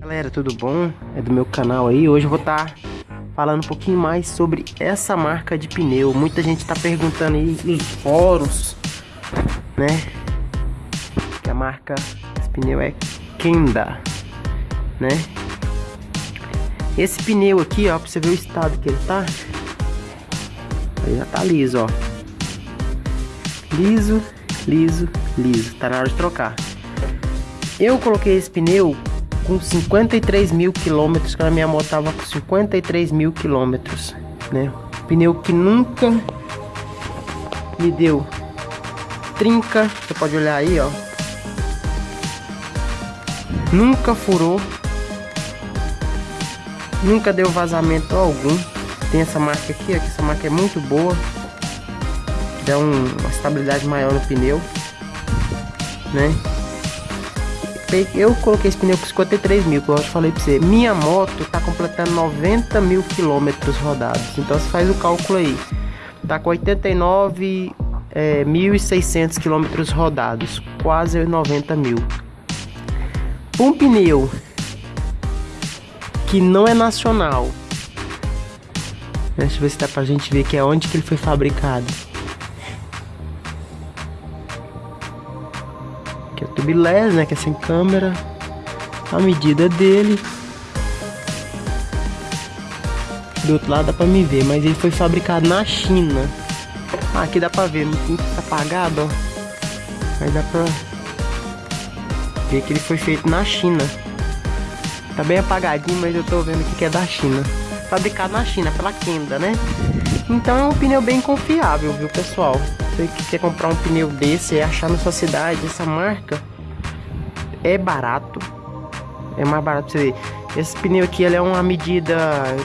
Galera, tudo bom? É do meu canal aí. Hoje eu vou estar tá falando um pouquinho mais sobre essa marca de pneu. Muita gente está perguntando aí nos fóruns, né? Que a marca desse pneu é Kenda, né? Esse pneu aqui, ó, pra você ver o estado que ele tá. Ele já tá liso, ó. Liso, liso, liso. Tá na hora de trocar. Eu coloquei esse pneu com 53 mil quilômetros, que a minha moto tava com 53 mil quilômetros, né? Pneu que nunca me deu trinca, você pode olhar aí, ó. Nunca furou, nunca deu vazamento algum. Tem essa marca aqui, ó, que essa marca é muito boa, dá um, uma estabilidade maior no pneu, né? Eu coloquei esse pneu com 53 mil, como eu falei pra você. Minha moto tá completando 90 mil quilômetros rodados. Então você faz o cálculo aí. Tá com 89 é, 1.600 quilômetros rodados. Quase 90 mil. Um pneu que não é nacional. Deixa eu ver se dá pra gente ver que é onde que ele foi fabricado. Que é o tubeless, né, que é sem câmera, a medida dele. Do outro lado dá pra me ver, mas ele foi fabricado na China. Ah, aqui dá pra ver, não tá apagado, ó. Mas dá pra ver que ele foi feito na China. Tá bem apagadinho, mas eu tô vendo que é da China. Fabricado na China, pela Kenda, né? Então é um pneu bem confiável, viu, pessoal? Você que quer comprar um pneu desse e achar na sua cidade essa marca, é barato. É mais barato pra você ver. Esse pneu aqui, ele é uma medida...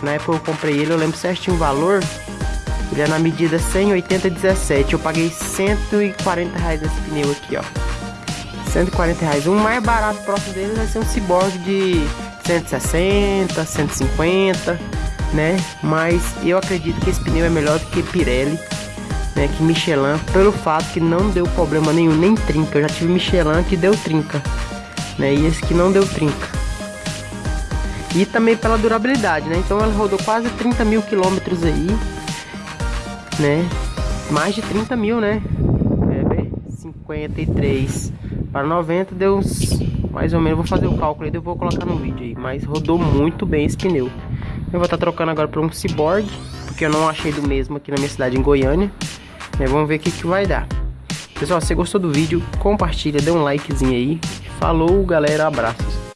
Na época eu comprei ele, eu lembro certinho o valor. Ele é na medida 180,17. Eu paguei 140 reais esse pneu aqui, ó. 140 reais. O mais barato próximo dele vai ser um Cyborg de 160, 150, né? Mas eu acredito que esse pneu é melhor do que Pirelli né, que Michelin, pelo fato que não deu problema nenhum, nem trinca. Eu já tive Michelin que deu trinca, né, e esse que não deu trinca. E também pela durabilidade, né, então ela rodou quase 30 mil quilômetros aí, né, mais de 30 mil, né, é, 53 para 90 deu uns, mais ou menos, vou fazer o cálculo aí, eu vou colocar no vídeo aí, mas rodou muito bem esse pneu. Eu vou estar tá trocando agora para um Cyborg, porque eu não achei do mesmo aqui na minha cidade, em Goiânia. É, vamos ver o que, que vai dar. Pessoal, se você gostou do vídeo, compartilha, dê um likezinho aí. Falou, galera, abraços.